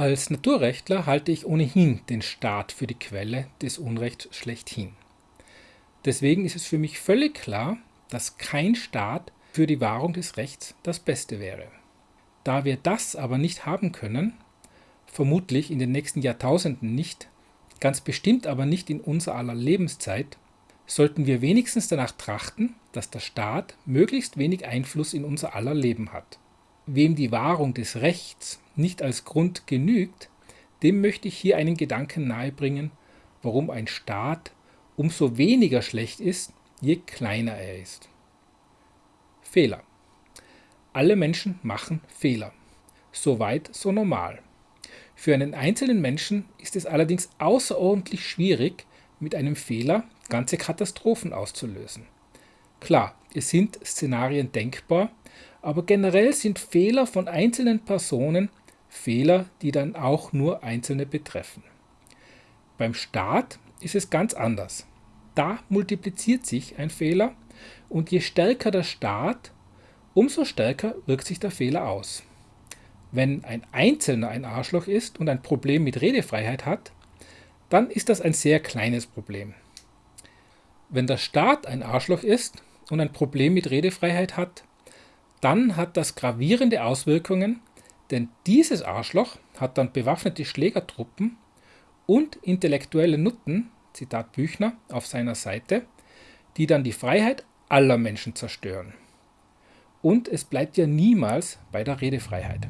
Als Naturrechtler halte ich ohnehin den Staat für die Quelle des Unrechts schlechthin. Deswegen ist es für mich völlig klar, dass kein Staat für die Wahrung des Rechts das Beste wäre. Da wir das aber nicht haben können, vermutlich in den nächsten Jahrtausenden nicht, ganz bestimmt aber nicht in unser aller Lebenszeit, sollten wir wenigstens danach trachten, dass der Staat möglichst wenig Einfluss in unser aller Leben hat. Wem die Wahrung des Rechts nicht als Grund genügt, dem möchte ich hier einen Gedanken nahebringen, warum ein Staat umso weniger schlecht ist, je kleiner er ist. Fehler. Alle Menschen machen Fehler. Soweit so normal. Für einen einzelnen Menschen ist es allerdings außerordentlich schwierig, mit einem Fehler ganze Katastrophen auszulösen. Klar, es sind Szenarien denkbar, aber generell sind Fehler von einzelnen Personen Fehler, die dann auch nur Einzelne betreffen. Beim Staat ist es ganz anders. Da multipliziert sich ein Fehler und je stärker der Staat, umso stärker wirkt sich der Fehler aus. Wenn ein Einzelner ein Arschloch ist und ein Problem mit Redefreiheit hat, dann ist das ein sehr kleines Problem. Wenn der Staat ein Arschloch ist und ein Problem mit Redefreiheit hat, dann hat das gravierende Auswirkungen, denn dieses Arschloch hat dann bewaffnete Schlägertruppen und intellektuelle Nutten, Zitat Büchner, auf seiner Seite, die dann die Freiheit aller Menschen zerstören. Und es bleibt ja niemals bei der Redefreiheit.